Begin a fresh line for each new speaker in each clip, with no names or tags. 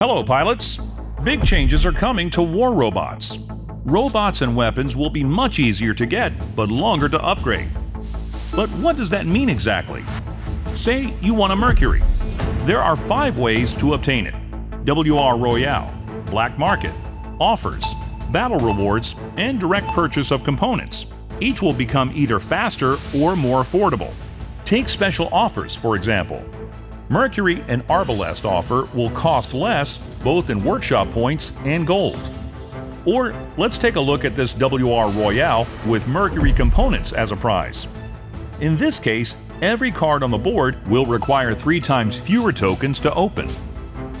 Hello, pilots! Big changes are coming to war robots. Robots and weapons will be much easier to get, but longer to upgrade. But what does that mean exactly? Say you want a Mercury. There are five ways to obtain it. WR Royale, Black Market, Offers, Battle Rewards, and direct purchase of components. Each will become either faster or more affordable. Take special offers, for example. Mercury and Arbalest offer will cost less both in workshop points and gold. Or let's take a look at this WR Royale with Mercury components as a prize. In this case, every card on the board will require three times fewer tokens to open.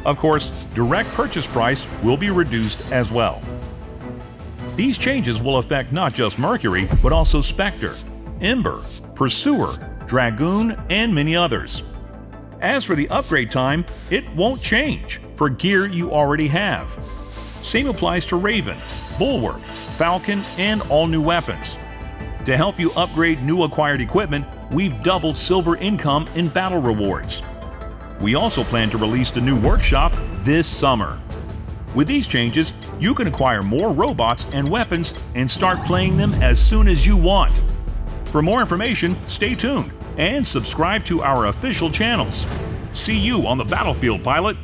Of course, direct purchase price will be reduced as well. These changes will affect not just Mercury, but also Spectre, Ember, Pursuer, Dragoon, and many others. As for the upgrade time, it won't change for gear you already have. Same applies to Raven, Bulwark, Falcon, and all new weapons. To help you upgrade new acquired equipment, we've doubled silver income in battle rewards. We also plan to release the new workshop this summer. With these changes, you can acquire more robots and weapons and start playing them as soon as you want. For more information, stay tuned and subscribe to our official channels. See you on the battlefield, pilot!